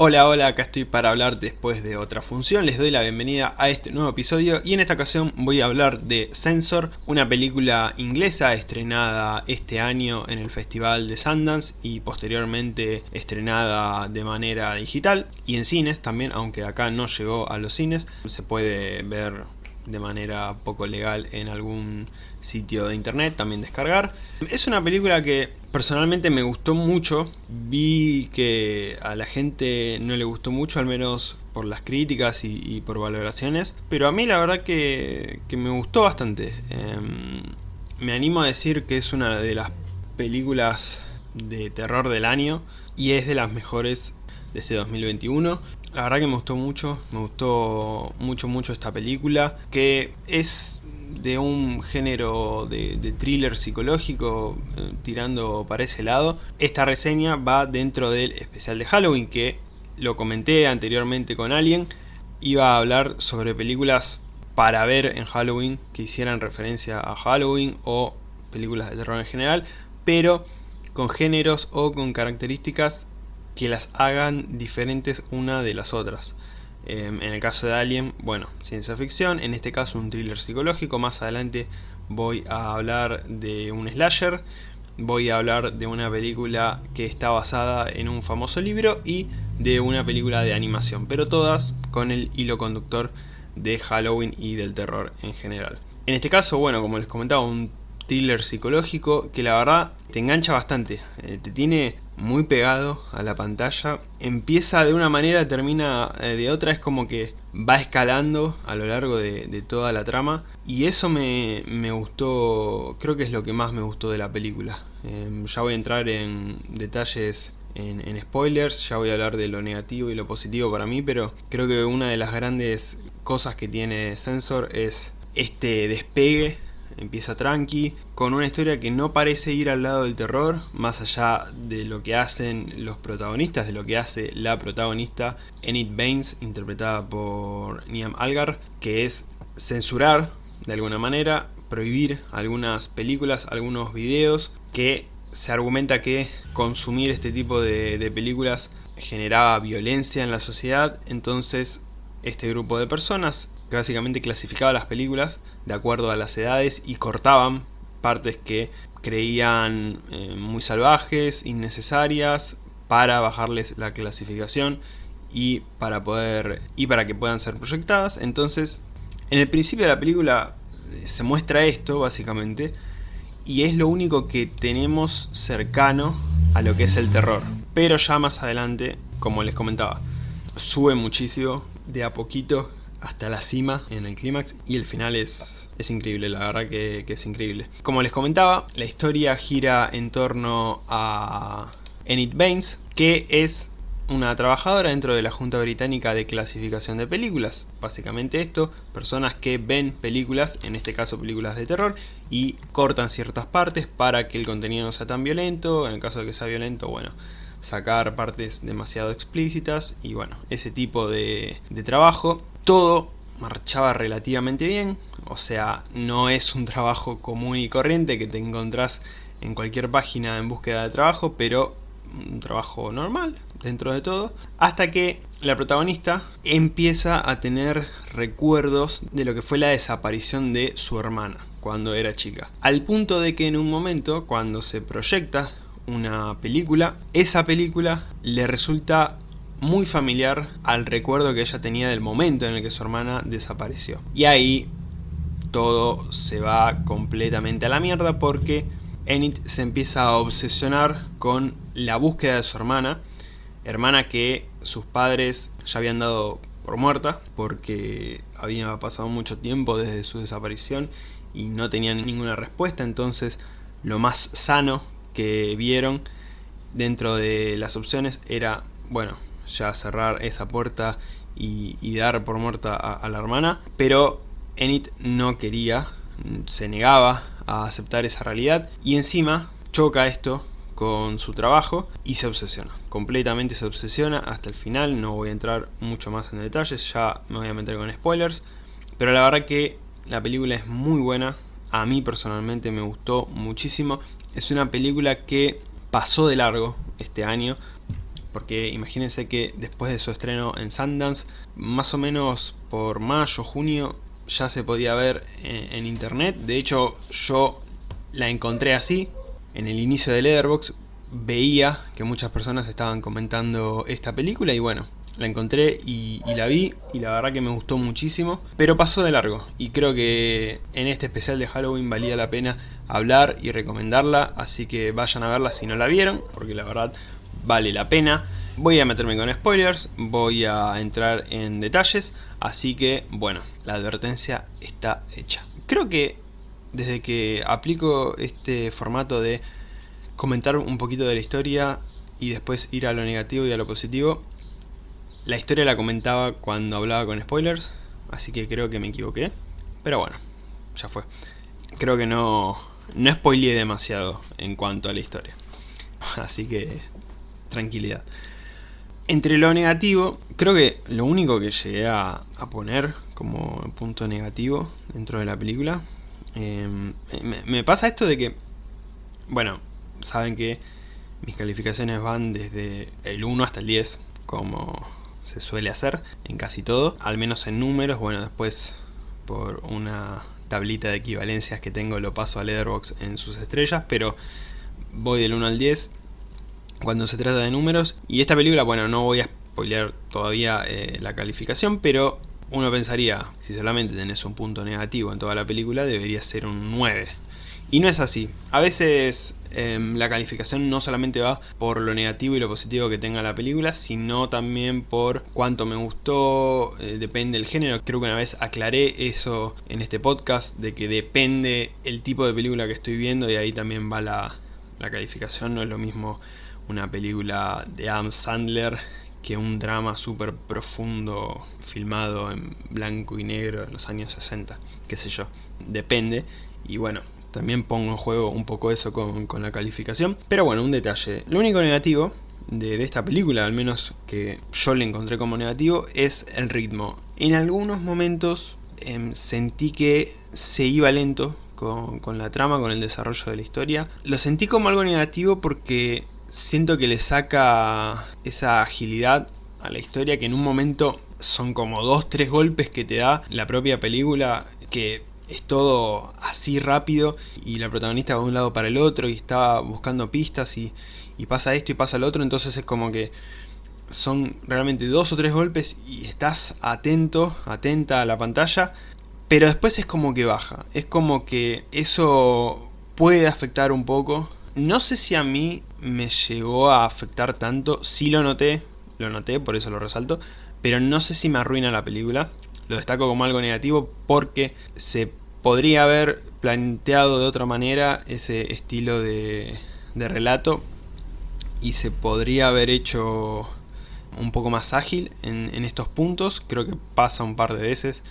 Hola, hola, acá estoy para hablar después de otra función, les doy la bienvenida a este nuevo episodio y en esta ocasión voy a hablar de Censor, una película inglesa estrenada este año en el Festival de Sundance y posteriormente estrenada de manera digital y en cines también, aunque acá no llegó a los cines, se puede ver de manera poco legal en algún sitio de internet, también descargar. Es una película que personalmente me gustó mucho, vi que a la gente no le gustó mucho, al menos por las críticas y, por valoraciones, pero a mí la verdad que, me gustó bastante. Em, me animo a decir que es una de las películas de terror del año y es de las mejores de este 2021. La verdad que me gustó mucho, me gustó mucho mucho esta película, que es de un género de, thriller psicológico eh, tirando para ese lado. Esta reseña va dentro del especial de Halloween que lo comenté anteriormente con alguien. Iba a hablar sobre películas para ver en Halloween que hicieran referencia a Halloween o películas de terror en general, pero con géneros o con características que las hagan diferentes una de las otras. Em, en el caso de Alien, bueno, ciencia ficción, en este caso un thriller psicológico, más adelante voy a hablar de un slasher, voy a hablar de una película que está basada en un famoso libro y de una película de animación, pero todas con el hilo conductor de Halloween y del terror en general. En este caso, bueno, como les comentaba, un thriller psicológico que la verdad te engancha bastante, eh, te tiene muy pegado a la pantalla. Empieza de una manera, termina eh, de otra, es como que va escalando a lo largo de, toda la trama. Y eso me, gustó, creo que es lo que más me gustó de la película. Em, ya voy a entrar en detalles en, en, spoilers, ya voy a hablar de lo negativo y lo positivo para mí, pero creo que una de las grandes cosas que tiene Sensor es este despegue empieza tranqui, con una historia que no parece ir al lado del terror, más allá de lo que hacen los protagonistas, de lo que hace la protagonista Enid Baines, interpretada por Niam Algar, que es censurar, de alguna manera, prohibir algunas películas, algunos videos, que se argumenta que consumir este tipo de, de películas generaba violencia en la sociedad, entonces este grupo de personas que básicamente clasificaba las películas de acuerdo a las edades y cortaban partes que creían eh, muy salvajes, innecesarias, para bajarles la clasificación y para poder y para que puedan ser proyectadas. Entonces, en el principio de la película eh, se muestra esto básicamente y es lo único que tenemos cercano a lo que es el terror. Pero ya más adelante, como les comentaba, sube muchísimo de a poquito hasta la cima en el clímax y el final es, es increíble, la verdad que, es increíble. Como les comentaba, la historia gira en torno a Enid Baines, que es una trabajadora dentro de la Junta Británica de Clasificación de Películas. Básicamente esto, personas que ven películas, en este caso películas de terror, y cortan ciertas partes para que el contenido no sea tan violento, en el caso de que sea violento, bueno, sacar partes demasiado explícitas y bueno, ese tipo de, trabajo. Todo marchaba relativamente bien, o sea, no es un trabajo común y corriente que te encontrás en cualquier página en búsqueda de trabajo, pero un trabajo normal dentro de todo, hasta que la protagonista empieza a tener recuerdos de lo que fue la desaparición de su hermana cuando era chica. Al punto de que en un momento, cuando se proyecta una película, esa película le resulta muy familiar al recuerdo que ella tenía del momento en el que su hermana desapareció. Y ahí todo se va completamente a la mierda porque Enid se empieza a obsesionar con la búsqueda de su hermana, hermana que sus padres ya habían dado por muerta porque había pasado mucho tiempo desde su desaparición y no tenían ninguna respuesta, entonces lo más sano que vieron dentro de las opciones era, bueno, ya cerrar esa puerta y, dar por muerta a, la hermana, pero Enid no quería, se negaba a aceptar esa realidad y encima choca esto con su trabajo y se obsesiona, completamente se obsesiona hasta el final, no voy a entrar mucho más en detalles, ya me voy a meter con spoilers, pero la verdad que la película es muy buena, a mí personalmente me gustó muchísimo. Es una película que pasó de largo este año. Porque imagínense que después de su estreno en Sundance, más o menos por mayo, junio, ya se podía ver en, internet. De hecho, yo la encontré así, en el inicio de Letterboxd, veía que muchas personas estaban comentando esta película y bueno, la encontré y, y, la vi y la verdad que me gustó muchísimo, pero pasó de largo y creo que en este especial de Halloween valía la pena hablar y recomendarla, así que vayan a verla si no la vieron, porque la verdad vale la pena. Voy a meterme con spoilers, voy a entrar en detalles, así que bueno, la advertencia está hecha. Creo que desde que aplico este formato de comentar un poquito de la historia y después ir a lo negativo y a lo positivo, la historia la comentaba cuando hablaba con spoilers, así que creo que me equivoqué, pero bueno, ya fue. Creo que no, no spoileé demasiado en cuanto a la historia, así que tranquilidad. Entre lo negativo, creo que lo único que llegué a, a poner como punto negativo dentro de la película, me, me pasa esto de que, bueno, saben que mis calificaciones van desde el 1 hasta el 10, como se suele hacer en casi todo, al menos en números, bueno después por una tablita de equivalencias que tengo lo paso a Letterboxd en sus estrellas, pero voy del 1 al 10 cuando se trata de números. Y esta película, bueno, no voy a spoilear todavía eh, la calificación, pero uno pensaría, si solamente tenés un punto negativo en toda la película, debería ser un 9. Y no es así. A veces eh, la calificación no solamente va por lo negativo y lo positivo que tenga la película, sino también por cuánto me gustó, eh, depende del género. Creo que una vez aclaré eso en este podcast, de que depende el tipo de película que estoy viendo y ahí también va la, la calificación. No es lo mismo una película de Adam Sandler que un drama súper profundo filmado en blanco y negro en los años 60, qué sé yo, depende. Y bueno, también pongo en juego un poco eso con, con la calificación. Pero bueno, un detalle. Lo único negativo de, esta película, al menos que yo le encontré como negativo, es el ritmo. En algunos momentos eh, sentí que se iba lento con, con la trama, con el desarrollo de la historia. Lo sentí como algo negativo porque siento que le saca esa agilidad a la historia que en un momento son como dos, tres golpes que te da la propia película que es todo así rápido y la protagonista va de un lado para el otro y está buscando pistas y, y pasa esto y pasa lo otro, entonces es como que son realmente dos o tres golpes y estás atento, atenta a la pantalla, pero después es como que baja, es como que eso puede afectar un poco, no sé si a mí me llegó a afectar tanto, sí lo noté, lo noté, por eso lo resalto, pero no sé si me arruina la película, lo destaco como algo negativo porque se podría haber planteado de otra manera ese estilo de, de relato y se podría haber hecho un poco más ágil en, en, estos puntos, creo que pasa un par de veces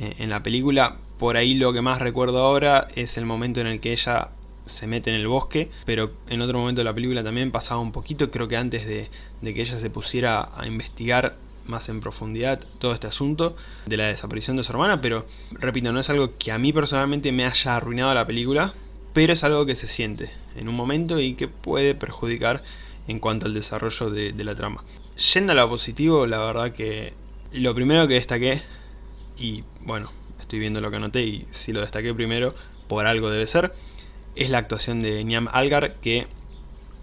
eh, en la película, por ahí lo que más recuerdo ahora es el momento en el que ella se mete en el bosque, pero en otro momento de la película también pasaba un poquito, creo que antes de, de que ella se pusiera a investigar más en profundidad todo este asunto de la desaparición de su hermana, pero repito, no es algo que a mí personalmente me haya arruinado la película, pero es algo que se siente en un momento y que puede perjudicar en cuanto al desarrollo de, de la trama. Yendo a lo positivo, la verdad que lo primero que destaqué, y bueno, estoy viendo lo que anoté y si lo destaqué primero, por algo debe ser, es la actuación de Niam Algar que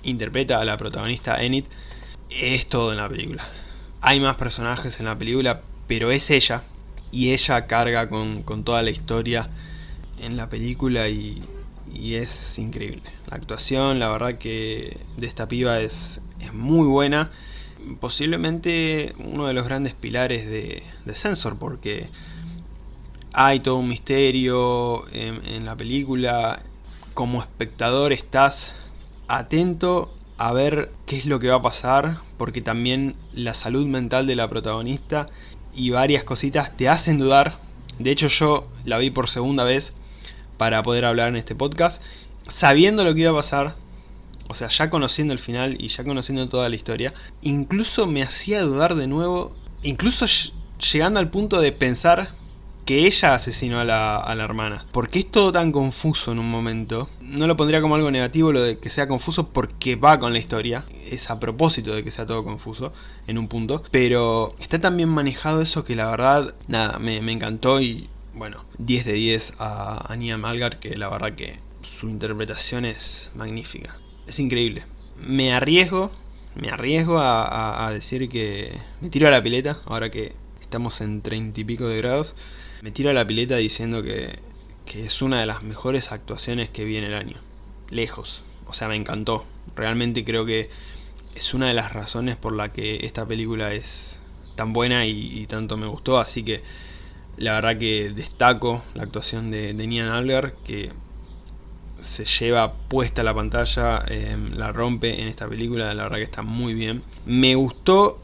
interpreta a la protagonista Enid. Es todo en la película. Hay más personajes en la película, pero es ella. Y ella carga con, con toda la historia en la película y, y, es increíble. La actuación, la verdad que de esta piba es, es muy buena. Posiblemente uno de los grandes pilares de, de Sensor, porque hay todo un misterio en, en la película. Como espectador estás atento a ver qué es lo que va a pasar, porque también la salud mental de la protagonista y varias cositas te hacen dudar. De hecho yo la vi por segunda vez para poder hablar en este podcast, sabiendo lo que iba a pasar, o sea, ya conociendo el final y ya conociendo toda la historia, incluso me hacía dudar de nuevo, incluso llegando al punto de pensar que ella asesinó a la, a la hermana. ¿Por qué es todo tan confuso en un momento? No lo pondría como algo negativo lo de que sea confuso porque va con la historia. Es a propósito de que sea todo confuso en un punto. Pero está tan bien manejado eso que la verdad, nada, me, encantó y bueno, 10 de 10 a, a Nia Malgar que la verdad que su interpretación es magnífica. Es increíble. Me arriesgo, me arriesgo a, a decir que me tiro a la pileta ahora que estamos en 30 y pico de grados me tiro a la pileta diciendo que, es una de las mejores actuaciones que vi en el año. Lejos. O sea, me encantó. Realmente creo que es una de las razones por la que esta película es tan buena y, tanto me gustó. Así que la verdad que destaco la actuación de, de Nian Algar, que se lleva puesta la pantalla, em, la rompe en esta película, la verdad que está muy bien. Me gustó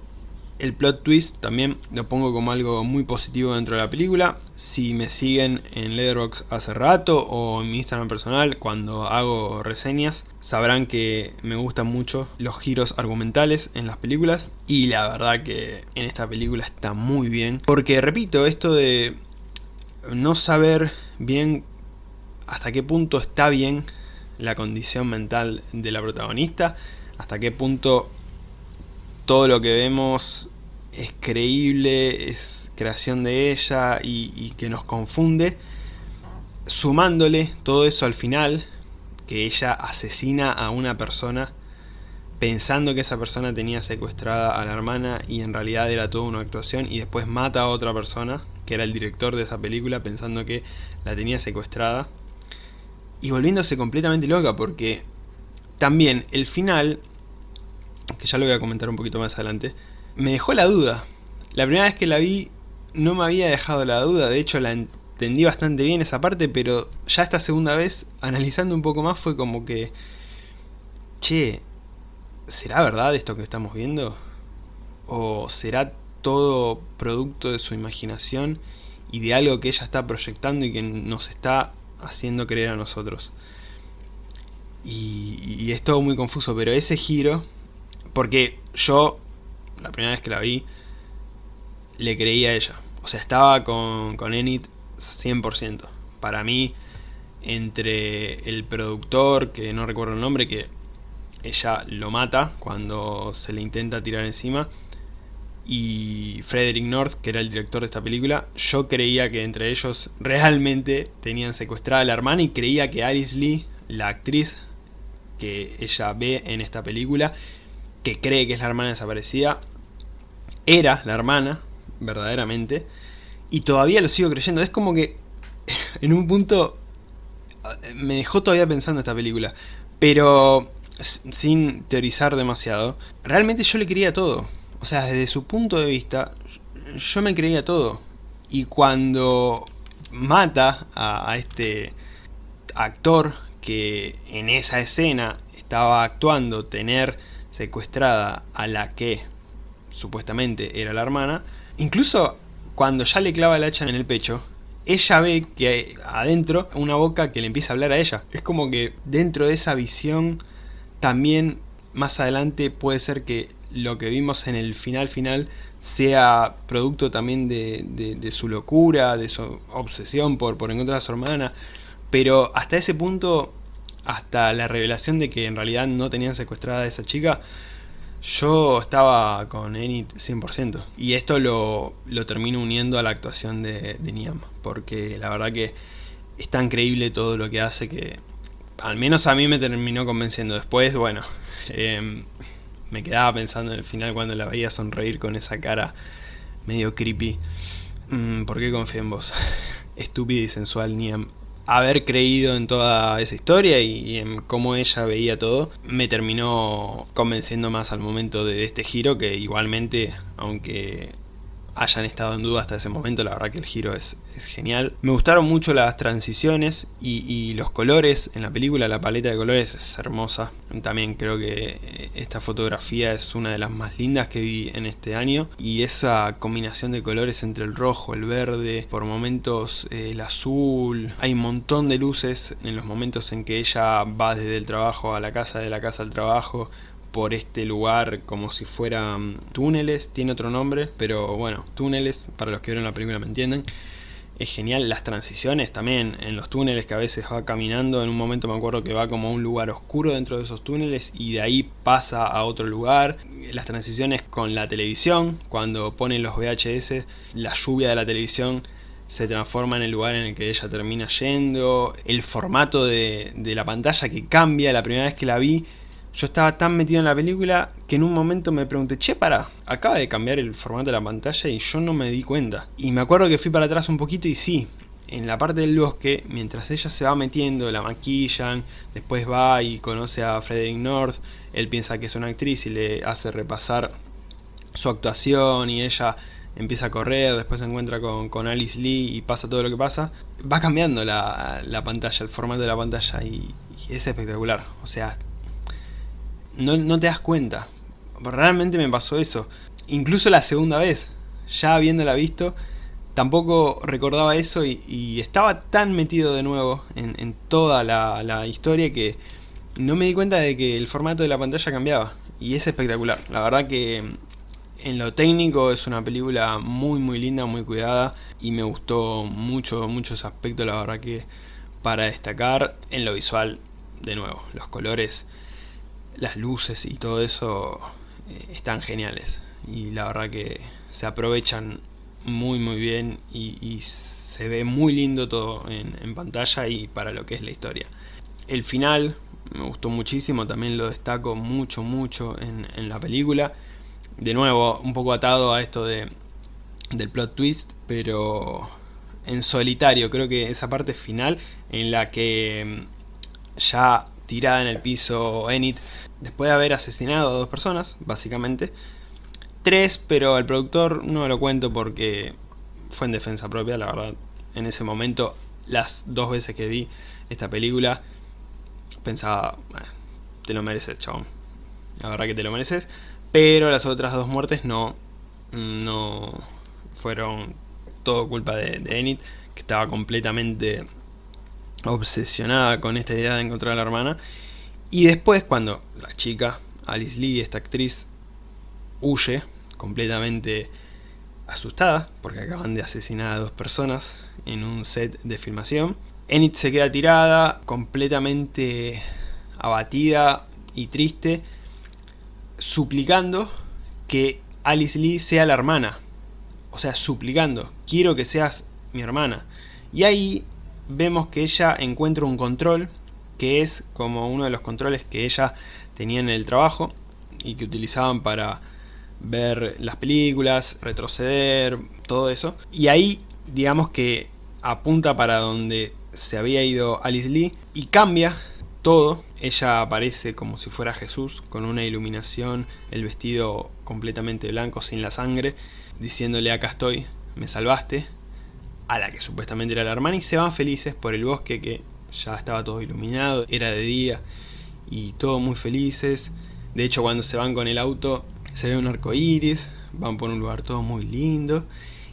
el plot twist también lo pongo como algo muy positivo dentro de la película. Si me siguen en Letterboxd hace rato o en mi Instagram personal cuando hago reseñas, sabrán que me gustan mucho los giros argumentales en las películas. Y la verdad que en esta película está muy bien. Porque repito, esto de no saber bien hasta qué punto está bien la condición mental de la protagonista, hasta qué punto todo lo que vemos es creíble, es creación de ella y, que nos confunde. Sumándole todo eso al final, que ella asesina a una persona pensando que esa persona tenía secuestrada a la hermana y en realidad era toda una actuación y después mata a otra persona, que era el director de esa película, pensando que la tenía secuestrada. Y volviéndose completamente loca porque también el final que ya lo voy a comentar un poquito más adelante, me dejó la duda. La primera vez que la vi no me había dejado la duda, de hecho la entendí bastante bien esa parte, pero ya esta segunda vez, analizando un poco más, fue como que... Che, ¿será verdad esto que estamos viendo? ¿O será todo producto de su imaginación y de algo que ella está proyectando y que nos está haciendo creer a nosotros? Y, y es todo muy confuso, pero ese giro porque yo, la primera vez que la vi, le creí a ella. O sea, estaba con, con Enid 100%. Para mí, entre el productor, que no recuerdo el nombre, que ella lo mata cuando se le intenta tirar encima, y Frederick North, que era el director de esta película, yo creía que entre ellos realmente tenían secuestrada a la hermana y creía que Alice Lee, la actriz que ella ve en esta película, que cree que es la hermana desaparecida, era la hermana, verdaderamente, y todavía lo sigo creyendo. Es como que en un punto me dejó todavía pensando esta película, pero sin teorizar demasiado, realmente yo le creía todo. O sea, desde su punto de vista, yo me creía todo. Y cuando mata a, a este actor que en esa escena estaba actuando tener secuestrada a la que supuestamente era la hermana, incluso cuando ya le clava el hacha en el pecho, ella ve que hay adentro una boca que le empieza a hablar a ella. Es como que dentro de esa visión también más adelante puede ser que lo que vimos en el final final sea producto también de, su locura, de su obsesión por, por encontrar a su hermana. Pero hasta ese punto hasta la revelación de que en realidad no tenían secuestrada a esa chica, yo estaba con Enid 100%. Y esto lo, lo termino uniendo a la actuación de, de Niam, porque la verdad que es tan creíble todo lo que hace que al menos a mí me terminó convenciendo. Después, bueno, em, me quedaba pensando en el final cuando la veía sonreír con esa cara medio creepy. Mm, ¿Por qué confío en vos? Estúpida y sensual Niam haber creído en toda esa historia y, en cómo ella veía todo, me terminó convenciendo más al momento de este giro que igualmente, aunque hayan estado en duda hasta ese momento, la verdad que el giro es, genial. Me gustaron mucho las transiciones y, los colores en la película, la paleta de colores es hermosa. También creo que esta fotografía es una de las más lindas que vi en este año. Y esa combinación de colores entre el rojo, el verde, por momentos eh, el azul. Hay un montón de luces en los momentos en que ella va desde el trabajo a la casa, de la casa al trabajo por este lugar como si fueran túneles, tiene otro nombre, pero bueno, túneles, para los que vieron la película me entienden. es genial, las transiciones también en los túneles que a veces va caminando, en un momento me acuerdo que va como a un lugar oscuro dentro de esos túneles y de ahí pasa a otro lugar, las transiciones con la televisión, cuando ponen los VHS, la lluvia de la televisión se transforma en el lugar en el que ella termina yendo, el formato de la pantalla que cambia, la primera vez que la vi yo estaba tan metido en la película que en un momento me pregunté, che, para, acaba de cambiar el formato de la pantalla y yo no me di cuenta. Y me acuerdo que fui para atrás un poquito y sí, en la parte del bosque, mientras ella se va metiendo, la maquillan, después va y conoce a Frederick North, él piensa que es una actriz y le hace repasar su actuación y ella empieza a correr, después se encuentra con, Alice Lee y pasa todo lo que pasa, va cambiando la, pantalla, el formato de la pantalla y es espectacular, o sea, no, te das cuenta. Realmente me pasó eso. Incluso la segunda vez, ya habiéndola visto, tampoco recordaba eso y, estaba tan metido de nuevo en, toda la, historia que no me di cuenta de que el formato de la pantalla cambiaba. Y es espectacular. La verdad que en lo técnico es una película muy muy linda, muy cuidada y me gustó mucho, muchos aspectos, la verdad que para destacar en lo visual, de nuevo, los colores las luces y todo eso eh, están geniales y la verdad que se aprovechan muy muy bien y, se ve muy lindo todo en, pantalla y para lo que es la historia. El final me gustó muchísimo, también lo destaco mucho mucho en, la película. De nuevo, un poco atado a esto de, del plot twist, pero en solitario, creo que esa parte final en la que mm, ya tirada en el piso Enid después de haber asesinado a dos personas, básicamente. Tres, pero el productor no lo cuento porque fue en defensa propia, la verdad. En ese momento, las dos veces que vi esta película, pensaba, te lo mereces, chabón. La verdad que te lo mereces. Pero las otras dos muertes no, no fueron todo culpa de Enid, que estaba completamente obsesionada con esta idea de encontrar a la hermana y después cuando la chica, Alice Lee, esta actriz, huye completamente asustada porque acaban de asesinar a dos personas en un set de filmación. Enid se queda tirada, completamente abatida y triste, suplicando que Alice Lee sea la hermana. O sea, suplicando, quiero que seas mi hermana. Y ahí vemos que ella encuentra un control que es como uno de los controles que ella tenía en el trabajo y que utilizaban para ver las películas, retroceder, todo eso. Y ahí digamos que apunta para donde se había ido Alice Lee y cambia todo. Ella aparece como si fuera Jesús, con una iluminación, el vestido completamente blanco, sin la sangre, diciéndole acá estoy, me salvaste, a la que supuestamente era la hermana, y se van felices por el bosque que ya estaba todo iluminado, era de día y todos muy felices. De hecho cuando se van con el auto se ve un arco iris, van por un lugar todo muy lindo.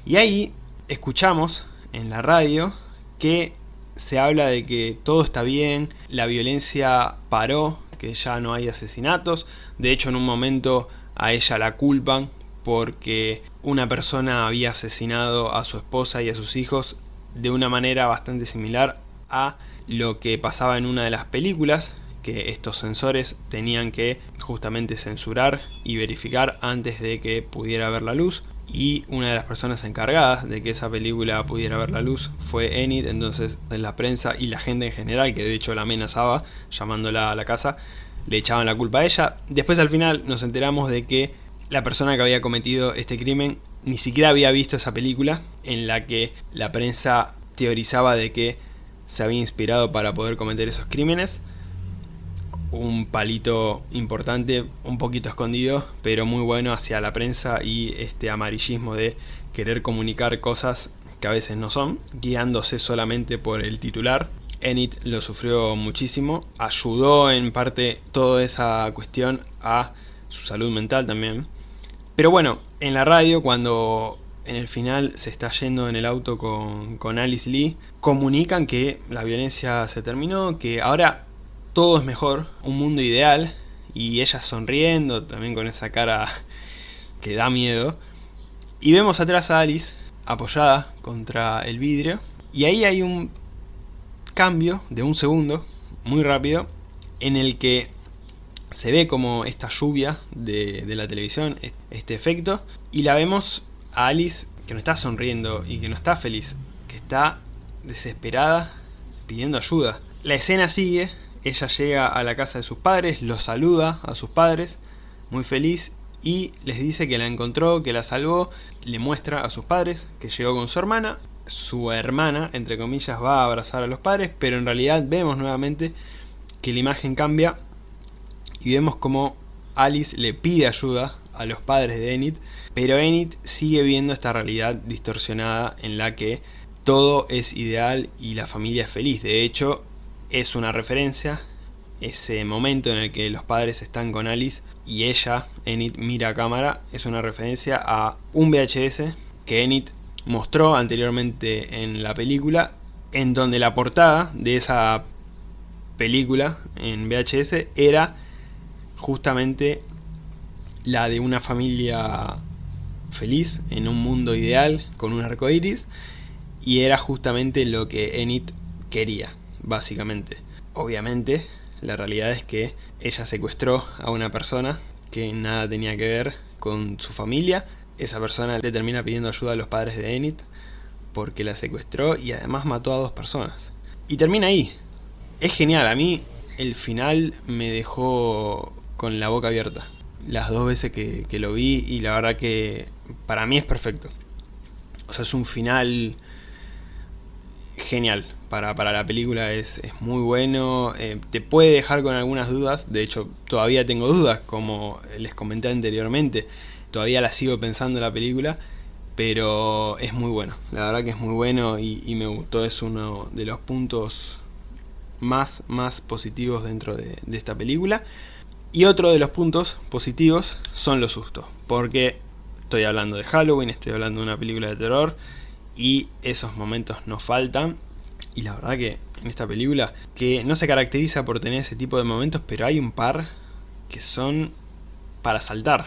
Y ahí escuchamos en la radio que se habla de que todo está bien, la violencia paró, que ya no hay asesinatos. De hecho en un momento a ella la culpan porque una persona había asesinado a su esposa y a sus hijos de una manera bastante similar a lo que pasaba en una de las películas que estos sensores tenían que justamente censurar y verificar antes de que pudiera ver la luz y una de las personas encargadas de que esa película pudiera ver la luz fue Enid, entonces la prensa y la gente en general, que de hecho la amenazaba llamándola a la casa, le echaban la culpa a ella. Después al final nos enteramos de que la persona que había cometido este crimen ni siquiera había visto esa película en la que la prensa teorizaba de que se había inspirado para poder cometer esos crímenes. Un palito importante, un poquito escondido, pero muy bueno hacia la prensa y este amarillismo de querer comunicar cosas que a veces no son, guiándose solamente por el titular. Enid lo sufrió muchísimo, ayudó en parte toda esa cuestión a su salud mental también. Pero bueno, en la radio cuando en el final se está yendo en el auto con, con Alice Lee, comunican que la violencia se terminó, que ahora todo es mejor, un mundo ideal, y ella sonriendo, también con esa cara que da miedo. Y vemos atrás a Alice, apoyada contra el vidrio. Y ahí hay un cambio de un segundo, muy rápido, en el que se ve como esta lluvia de, la televisión, este efecto, y la vemos a Alice que no está sonriendo y que no está feliz, que está desesperada pidiendo ayuda. La escena sigue, ella llega a la casa de sus padres, los saluda a sus padres, muy feliz, y les dice que la encontró, que la salvó, le muestra a sus padres que llegó con su hermana, su hermana, entre comillas, va a abrazar a los padres, pero en realidad vemos nuevamente que la imagen cambia y vemos como Alice le pide ayuda a los padres de Enid, pero Enid sigue viendo esta realidad distorsionada en la que todo es ideal y la familia es feliz. De hecho, es una referencia ese momento en el que los padres están con Alice y ella, Enid, mira a cámara, es una referencia a un VHS que Enid mostró anteriormente en la película, en donde la portada de esa película en VHS era justamente la de una familia feliz en un mundo ideal con un arco iris y era justamente lo que Enid quería, básicamente. Obviamente, la realidad es que ella secuestró a una persona que nada tenía que ver con su familia. Esa persona le termina pidiendo ayuda a los padres de Enid porque la secuestró y además mató a dos personas. Y termina ahí. Es genial, a mí el final me dejó con la boca abierta. Las dos veces que, que lo vi y la verdad que para mí es perfecto. O sea, es un final genial. Para, para la película, es, es muy bueno, eh, te puede dejar con algunas dudas, de hecho todavía tengo dudas, como les comenté anteriormente, todavía la sigo pensando en la película, pero es muy bueno, la verdad que es muy bueno y, me gustó, es uno de los puntos más, más positivos dentro de, de esta película. Y otro de los puntos positivos son los sustos, porque estoy hablando de Halloween, estoy hablando de una película de terror, y esos momentos nos faltan. Y la verdad que en esta película que no se caracteriza por tener ese tipo de momentos pero hay un par que son para saltar.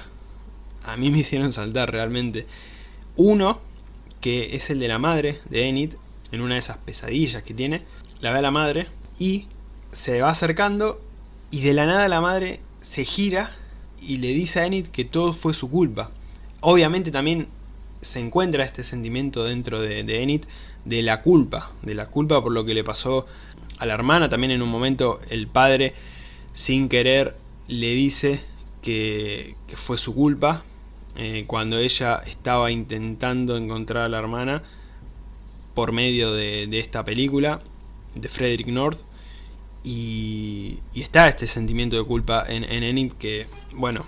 A mí me hicieron saltar realmente. Uno que es el de la madre de Enid en una de esas pesadillas que tiene. La ve a la madre y se va acercando y de la nada la madre se gira y le dice a Enid que todo fue su culpa. Obviamente también se encuentra este sentimiento dentro de, Enid de la culpa, de la culpa por lo que le pasó a la hermana, también en un momento el padre sin querer le dice que, fue su culpa eh, cuando ella estaba intentando encontrar a la hermana por medio de, esta película de Frederick North y, está este sentimiento de culpa en, en Enid que, bueno,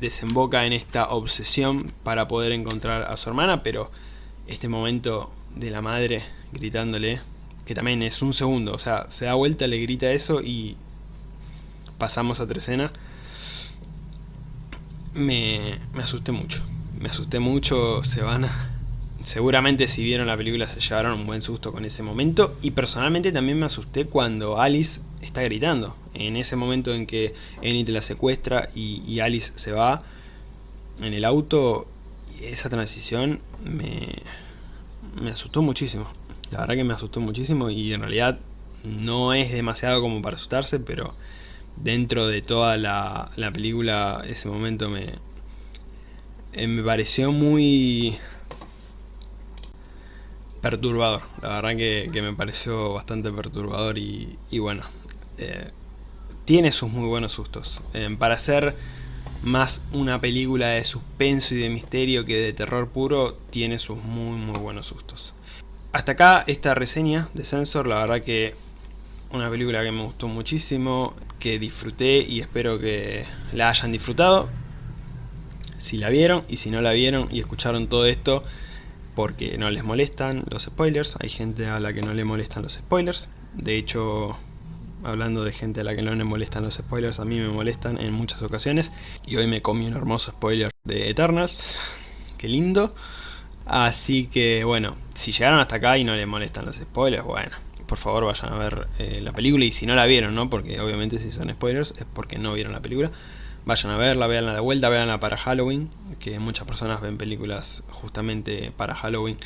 desemboca en esta obsesión para poder encontrar a su hermana, pero este momento de la madre gritándole, que también es un segundo, o sea, se da vuelta, le grita eso y pasamos a otra me, me asusté mucho, me asusté mucho, se van a... Seguramente si vieron la película se llevaron un buen susto con ese momento y personalmente también me asusté cuando Alice está gritando. En ese momento en que Enid la secuestra y, Alice se va en el auto, esa transición me, me asustó muchísimo. La verdad que me asustó muchísimo y en realidad no es demasiado como para asustarse, pero dentro de toda la, la película ese momento me, eh, me pareció muy perturbador, la verdad que, me pareció bastante perturbador y, bueno, eh, tiene sus muy buenos sustos. Eh, para ser más una película de suspenso y de misterio que de terror puro, tiene sus muy muy buenos sustos. Hasta acá esta reseña de Sensor, la verdad que una película que me gustó muchísimo, que disfruté y espero que la hayan disfrutado. Si la vieron y si no la vieron y escucharon todo esto, porque no les molestan los spoilers, hay gente a la que no le molestan los spoilers, de hecho hablando de gente a la que no le molestan los spoilers, a mí me molestan en muchas ocasiones. Y hoy me comí un hermoso spoiler de Eternals, qué lindo, así que bueno, si llegaron hasta acá y no les molestan los spoilers, bueno, por favor vayan a ver eh, la película. Y si no la vieron, ¿no? porque obviamente si son spoilers es porque no vieron la película, vayan a verla, veanla de vuelta, veanla para Halloween, que muchas personas ven películas justamente para Halloween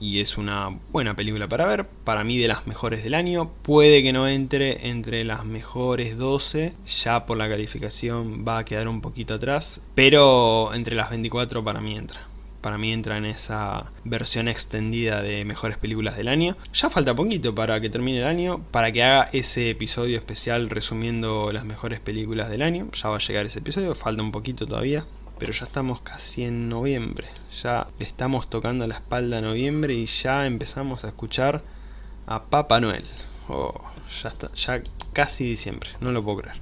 y es una buena película para ver, para mí de las mejores del año, puede que no entre entre las mejores 12, ya por la calificación va a quedar un poquito atrás, pero entre las 24 para mí entra. Para mí entra en esa versión extendida de mejores películas del año. Ya falta poquito para que termine el año, para que haga ese episodio especial resumiendo las mejores películas del año. Ya va a llegar ese episodio, falta un poquito todavía, pero ya estamos casi en noviembre. Ya estamos tocando la espalda a noviembre y ya empezamos a escuchar a Papá Noel. Oh, ya, ya casi diciembre, no lo puedo creer.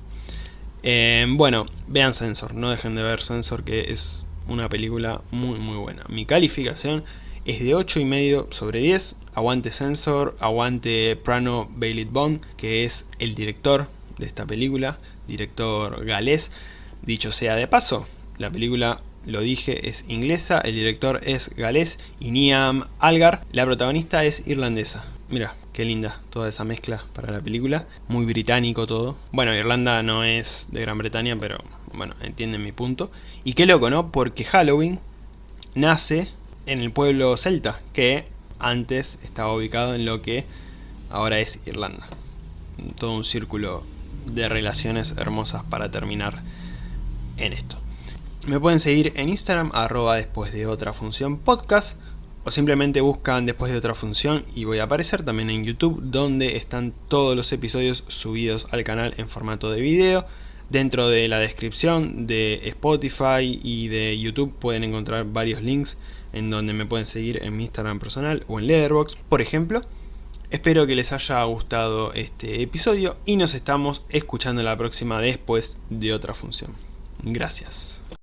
Eh, bueno, vean Sensor, no dejen de ver Sensor que es una película muy muy buena. Mi calificación es de 8,5 sobre 10. Aguante Sensor, aguante Prano Bailey Bond, que es el director de esta película, director galés. Dicho sea de paso, la película, lo dije, es inglesa, el director es galés y Niam Algar, la protagonista es irlandesa. Mira, qué linda toda esa mezcla para la película, muy británico todo. Bueno, Irlanda no es de Gran Bretaña, pero bueno, entienden mi punto. Y qué loco, ¿no? Porque Halloween nace en el pueblo celta, que antes estaba ubicado en lo que ahora es Irlanda. Todo un círculo de relaciones hermosas para terminar en esto. Me pueden seguir en Instagram, arroba después de otra función podcast, o simplemente buscan después de otra función y voy a aparecer también en YouTube, donde están todos los episodios subidos al canal en formato de video. Dentro de la descripción de Spotify y de YouTube pueden encontrar varios links en donde me pueden seguir en mi Instagram personal o en Letterboxd, por ejemplo. Espero que les haya gustado este episodio y nos estamos escuchando la próxima después de otra función. Gracias.